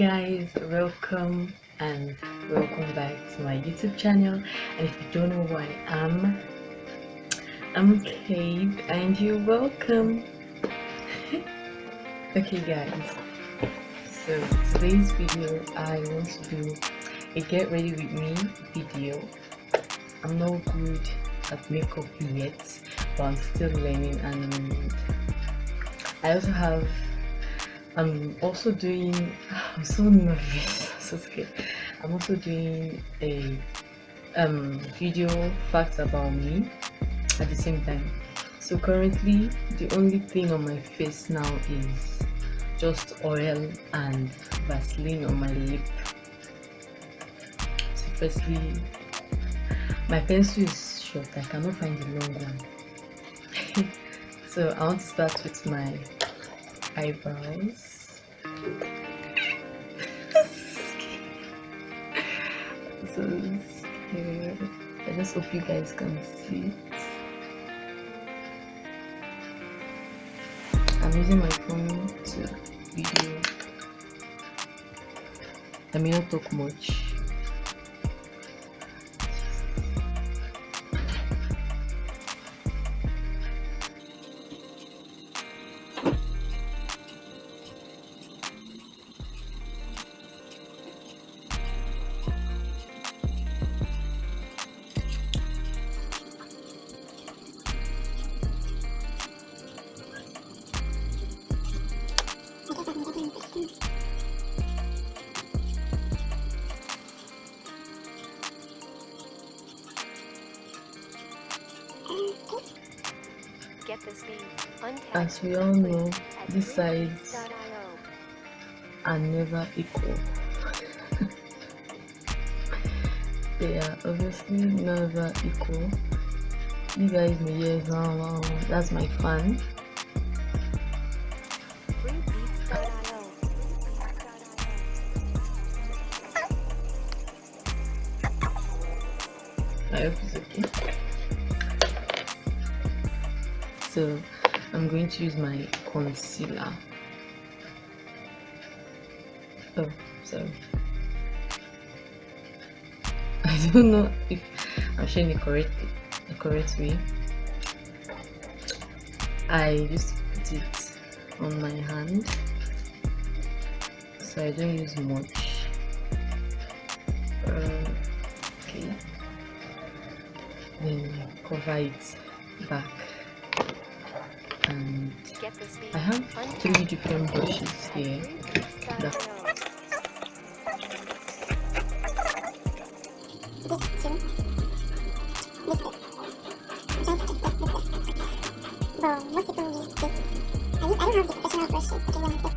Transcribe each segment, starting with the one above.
guys welcome and welcome back to my youtube channel. And if you don't know who i am i'm kate and you're welcome. Okay guys. So today's video i want to do a get ready with me video. I'm not good at makeup yet but i'm still learning and i also have i'm also doing i'm so nervous. So scared i'm also doing a um video facts about me at the same time. So currently the only thing on my face now is just oil and vaseline on my lip. So firstly my pencil is short. I cannot find the long one. So i want to start with my eyebrows. so scared. I just hope you guys can see it. I'm using my phone to video. I may not talk much. As we all know, these sides are never equal. they are obviously never equal. You guys may hear, wow, wow, that's my fan. To use my concealer. Oh, sorry. I don't know if I'm showing the correct the correct way. I just put it on my hand so I don't use much. Uh, okay. Then cover it back I have three different brushes here.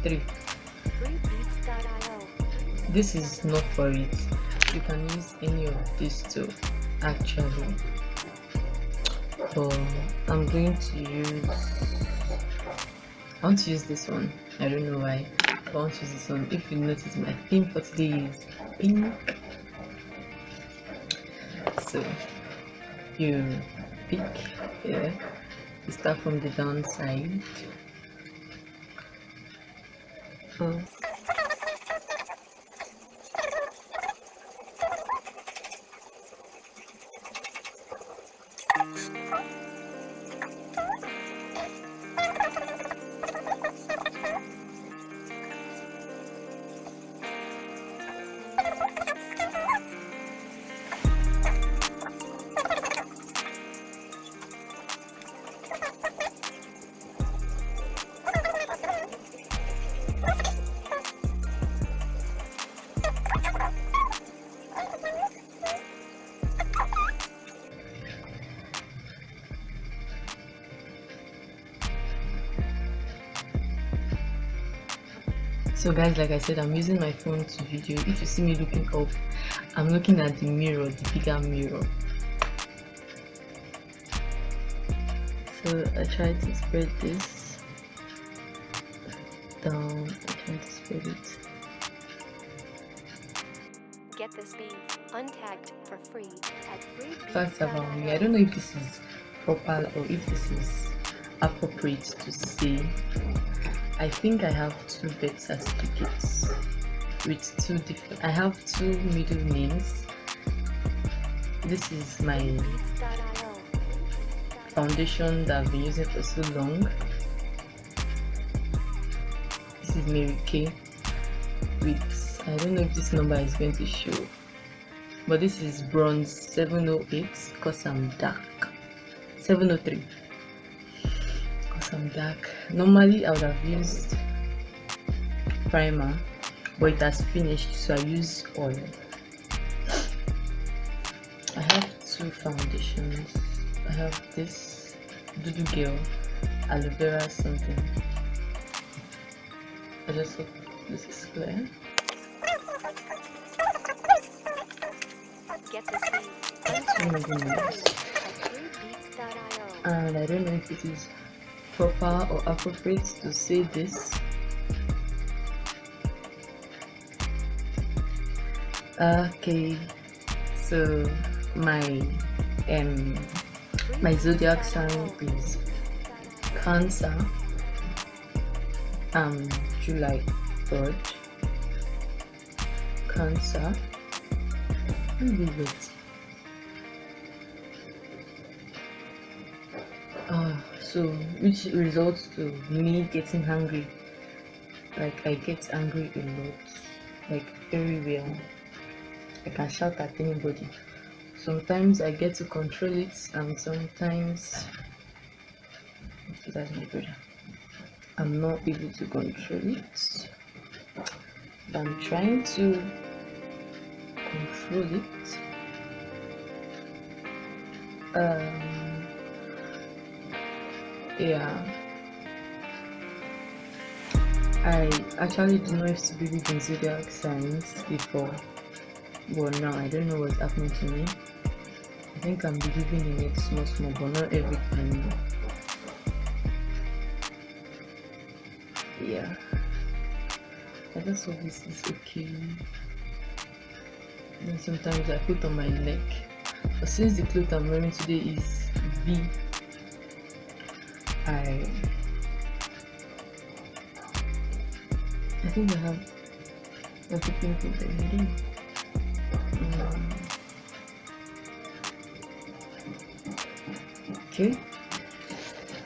Three. This is not for it. You can use any of these two actually. But I'm going to use I want to use this one. I don't know why. I want to use this one. If you notice, my theme for today is pink. So you pick here. You start from the downside. Oh. So guys like i said i'm using my phone to video. If you see me looking up i'm looking at the mirror the bigger mirror. So i try to spread this down. I try to spread it. Get this bead untagged for free at free First about me i don't know if this is proper or if this is appropriate to say I think I have two birth certificates. with two different i have two middle names. This is my foundation that i've been using for so long. This is mary kay with i don't know if this number is going to show but this is bronze 708 because i'm dark. 703 i'm dark. Normally i would have used primer but it has finished so i use oil. I have two foundations. I have this dudu girl aloe vera something. I just hope this is clear. And i don't know if it is proper or appropriate to say this. Okay so my um my zodiac sign is cancer. Um july 3rd cancer. Leave it uh, so which results to me getting hungry like i get angry a lot like very well I can shout at anybody. Sometimes I get to control it, and sometimes that's my brother. I'm not able to control it. I'm trying to control it. Um, yeah. I actually didn't know used to believe in zodiac signs before. Well now i don't know what's happening to me. I think i'm believing in it small small but not every time. Yeah. I just hope this is okay. And sometimes i put on my neck. But since the clothes i'm wearing today is v i i think i have a pimple there okay.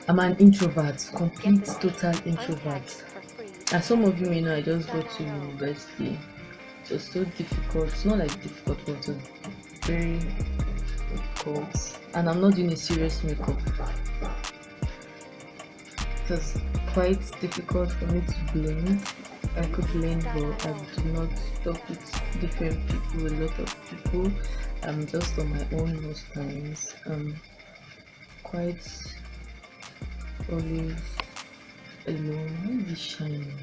I'm an introvert complete total introvert. as some of you may know i just go to university. So it's so difficult it's not like difficult but it's very difficult. And i'm not doing a serious makeup it was quite difficult for me to blend I could blend but I do not talk with different people, a lot of people. I'm just on my own most times. Um, quite always alone. Why shiny?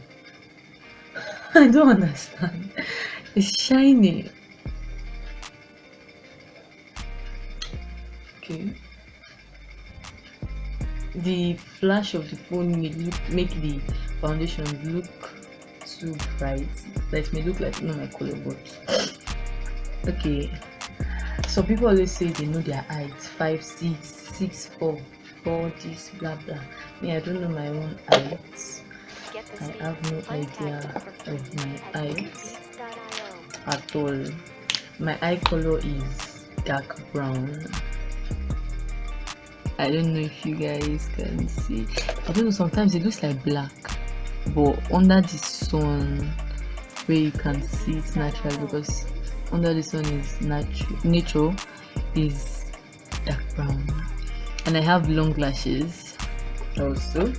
I don't understand. It's shiny. Okay. The flash of the phone may look, make the foundation look too bright. That may look like not my color, but okay. Some people always say they know their height five, six, six four four this blah blah. Me i don't know my own height. I have no idea of my height at all. My eye color is dark brown i don't know if you guys can see. I don't know sometimes it looks like black but under the sun where you can see it natural because under the sun is natural nature is dark brown. And I have long lashes also.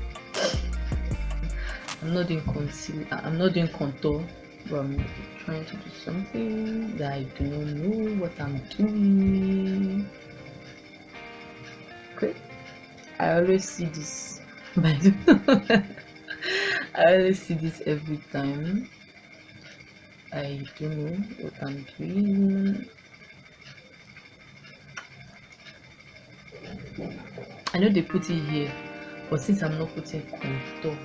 I'm not doing conceal I'm not doing contour but I'm trying to do something that I do not know what I'm doing I always see this but I always see this every time I don't know what I'm doing I know they put it here, but since I'm not putting contour,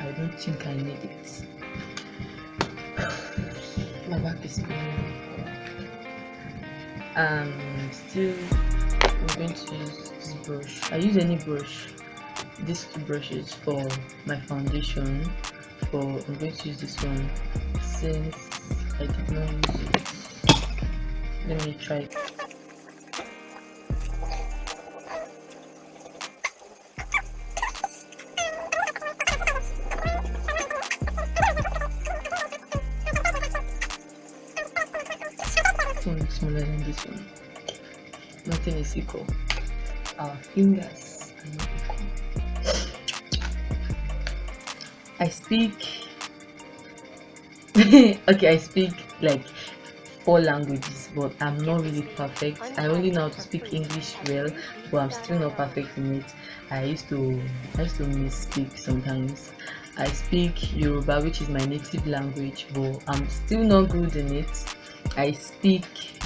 I don't think I need it. My back is paining. Um, still, I'm going to use this brush. I use any brush. These two brushes for my foundation. For I'm going to use this one, since I did not use it. Let me try Is equal. Our fingers are not equal. I speak okay, I speak like four languages, but I'm not really perfect. I only know how to speak English well, but I'm still not perfect in it. I used to I used to misspeak sometimes. I speak Yoruba, which is my native language, but I'm still not good in it. I speak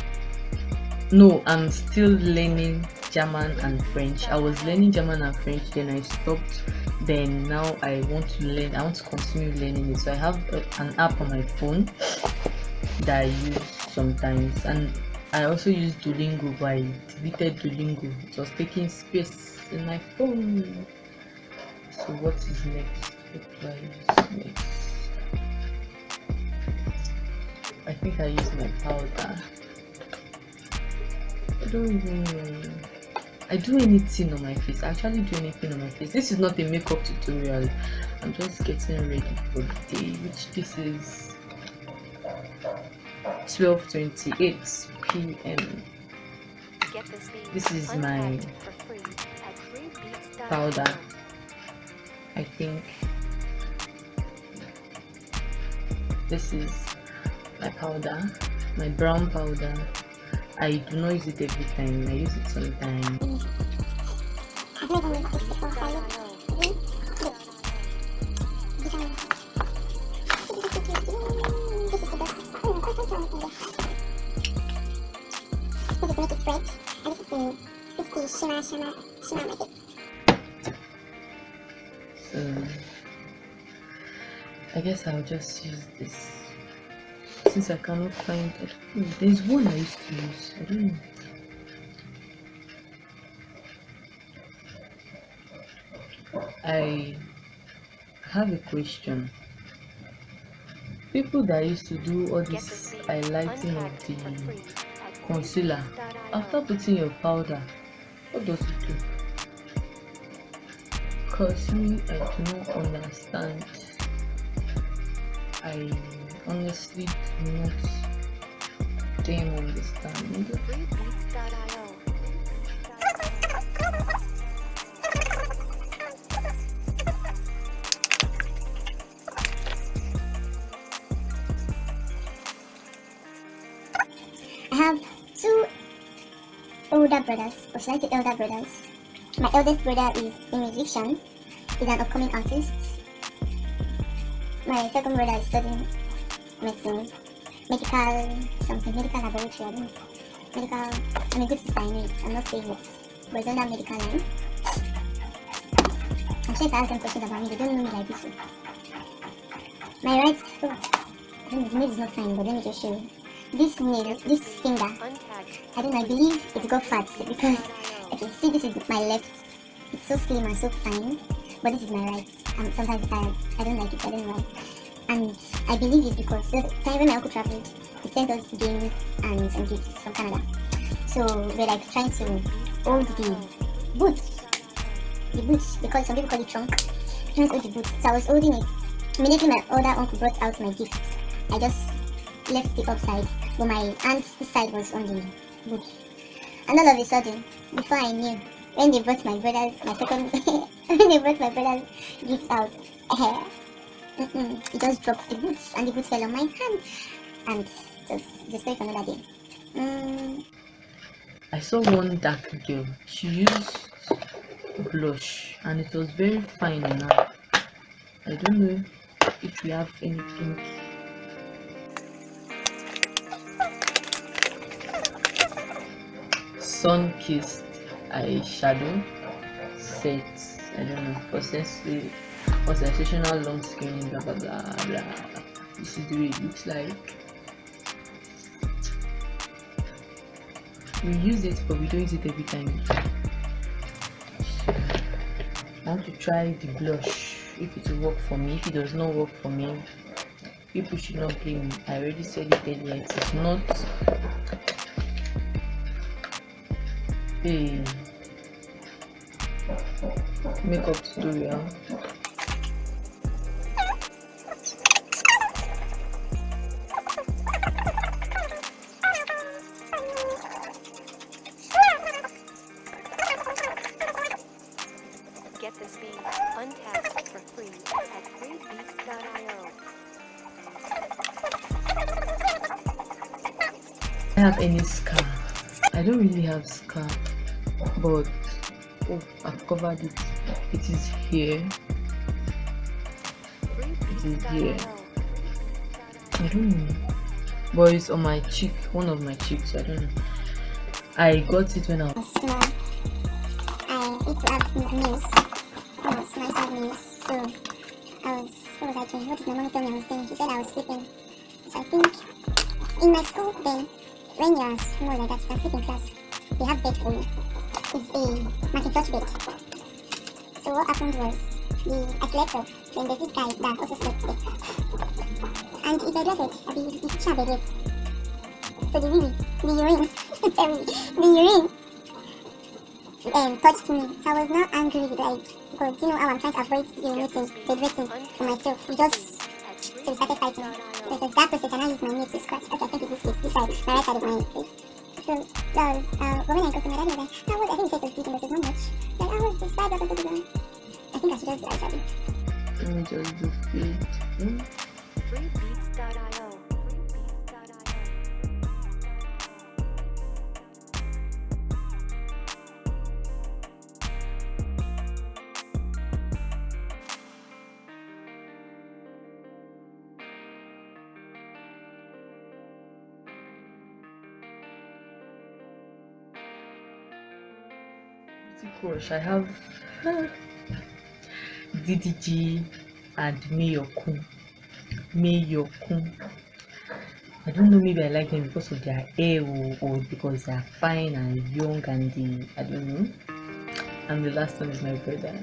no, I'm still learning German and French. I was learning German and French, then I stopped. Then now I want to learn, I want to continue learning it. So I have a, an app on my phone that I use sometimes, and I also use Duolingo, but I deleted Duolingo. It was taking space in my phone. So what is next? What do I use next? I think I use my powder. I don't even. I do anything on my face. I actually do anything on my face. This is not a makeup tutorial. I'm just getting ready for the day, which this is 12:28 p.m. This is my powder. I think this is my powder, my brown powder. I do not use it every time. I use it sometimes. So I guess I'll just use this since I cannot find it. Hmm, there's one I used to use. I don't know. I have a question. People that used to do all this highlighting of the concealer, after putting your powder, what does it do? Cause me, I do not understand. I honestly do not damn understand. I have two older brothers, or should I say elder brothers. My eldest brother is a musician, he's an upcoming artist. My second brother is studying medicine, medical something, medical laboratory, I don't know. Medical, I'm a good sister in I'm not saying it, but it's under medical line. I'm sure if I ask them questions about me, they don't know me like this. way. My right, oh, I don't know, the nail is not fine, but let me just show you. This nail, this finger, I don't know, I believe it's got fat because, okay, see this is my left, it's so slim and so fine, but this is my right, and sometimes I, I don't like it, I don't know. And I believe it's because the time when my uncle traveled, he sent us games and some gifts from Canada. So we're like trying to hold the boots, the boots, because some people call it trunk, trying to hold the boots. So I was holding it. Immediately my older uncle brought out my gift. I just left the upside, but my aunt's side was on the boot. And all of a sudden, before I knew, when they brought my brother's, my second, when they brought my brother's gift out, it just dropped the boots, and the boots fell on my hand, and just story for another day. Mm, I saw one dark girl. She used blush and it was very fine her. I don't know if you have anything. Sun kissed eyeshadow set. I don't know for for sensational long skin blah blah blah blah. This is the way it looks like. we use it but we don't use it every time I want to try the blush if it will work for me if it does not work for me people should not blame me i already said it earlier it is not a makeup tutorial have any scar. I don't really have scar, but oh, I've covered it. It is here. It is here. I don't know, but it's on my cheek, one of my cheeks. I don't know. I got it when I was small. I have nails. So I was what I did my mom tell me I was said I was sleeping. So I think in my school then, when you're small like that, you can sleep in class. They have bed for you. It's a Macintosh bed. So what happened was the I slept up. Then there's this guy that also slept there. And he bedwetted. I mean, he should bedwet. So the really, the urine, sorry, the urine um, touched me. So I was not angry like because you know how I'm trying to avoid urinating, bedwetting for myself. We just so we started fighting. So it was that process and I used my knee to scratch. Okay, I this this side, my right side of my face. So that uh I my dad was like, that was I think he was bleeding but it's not much. Like I was just blah. I think I should just do eyeshadow. let me just do Crush. I have DDG and Mayorkun. Mayorkun. I don't know, maybe I like them because of their hair or, because they are fine and young and the I don't know. And the last one is my brother.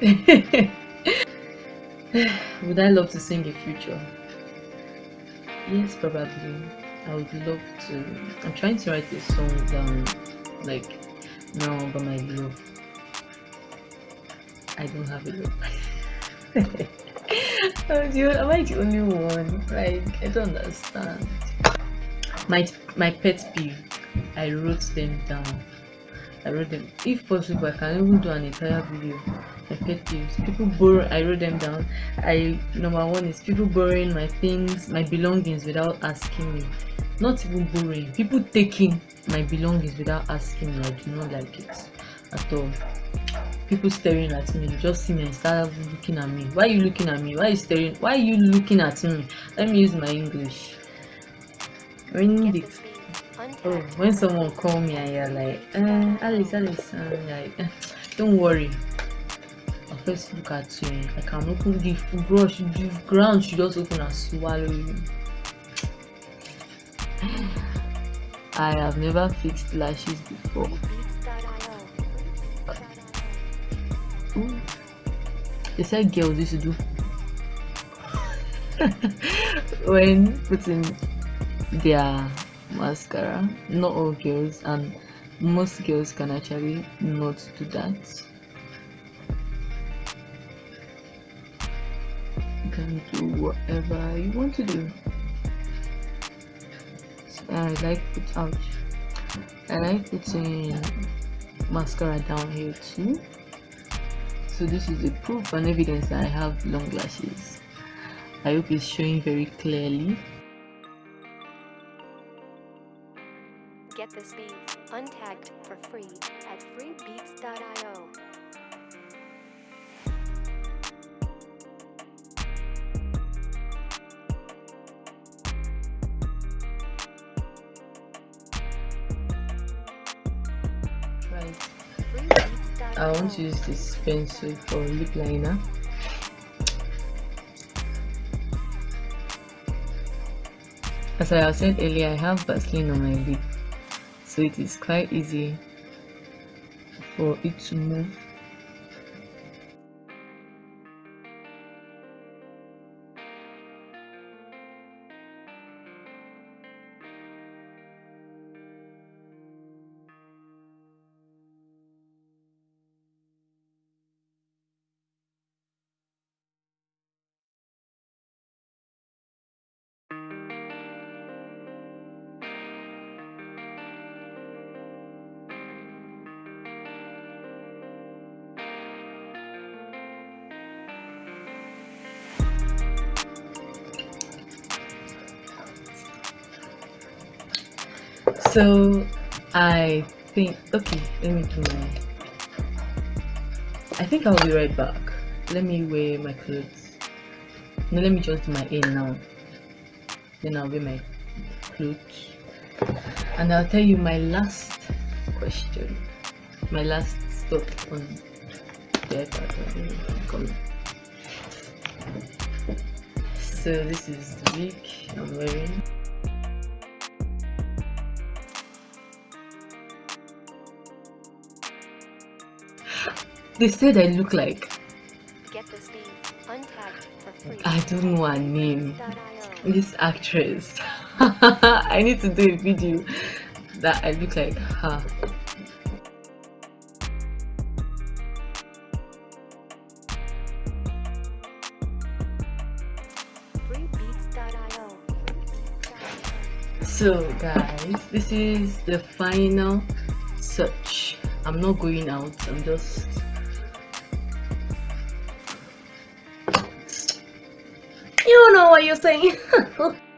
would I love to sing a future? Yes, probably. I would love to. I'm trying to write a song down, like now by my love. I don't have a love. oh, am I the only one? Like, I don't understand. My my pet peeve. I wrote them down. I wrote them. If possible, I can even do an entire video. My pet peeves. People borrow. I wrote them down. I number one is people borrowing my things, my belongings without asking me. Not even borrowing. People taking my belongings without asking me. I do not like it at all. People staring at me. You just see me and start looking at me. Why are you looking at me? Why are you staring? Why are you looking at me? Let me use my English. When the Oh, when someone call me and you're like, uh, Alice, Alice, I'm like, eh, don't worry. I'll first look at you. I can open the brush, the ground should just open and swallow you. I have never fixed lashes before. They said girls used to do when putting their mascara. Not all girls, and most girls can actually not do that. You can do whatever you want to do. I like put ouch. I like putting mascara down here too. So this is a proof and evidence that I have long lashes. I hope it's showing very clearly. Get this beat untagged for free at freebeats.io. I want to use this pencil for lip liner. As I have said earlier, I have Vaseline on my lip, so it is quite easy for it to move. So I think okay let me do my I think I'll be right back. Let me wear my clothes. No let me just do my hair now. Then I'll wear my clothes. And I'll tell you my last question. My last stop on the iPad so this is the wig I'm wearing They said I look like. Get this beat untagged for free. I don't know her name. This actress. I need to do a video that I look like her. So guys, this is the final search. I'm not going out. I'm just You what you're saying.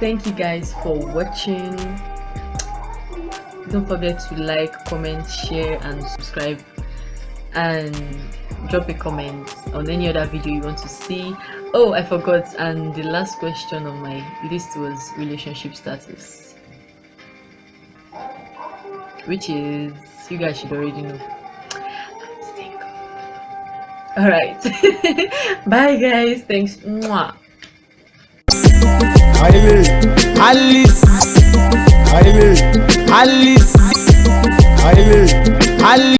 Thank you guys for watching. Don't forget to like, comment, share, and subscribe. And drop a comment on any other video you want to see. Oh, I forgot. And the last question on my list was relationship status, which is you guys should already know. All right. Bye, guys. Thanks. Mwah. Alice, Alice, Alice, Alice, Alice, Alice.